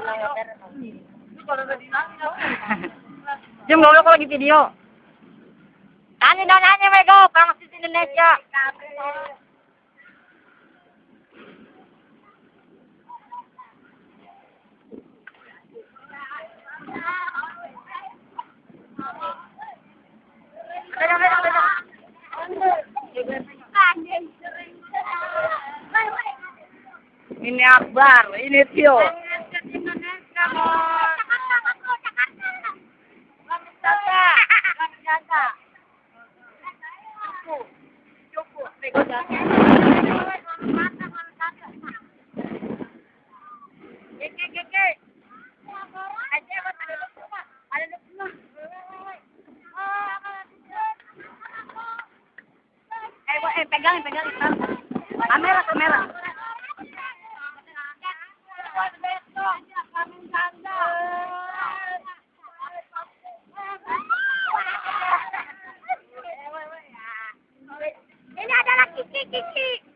Jim, gak aku lagi video. Tanya dan hanya mereka, kamu di Indonesia. Ini Akbar, ini Tio. Eh, pegang, pegang. Kamera. Tick, tick, tick.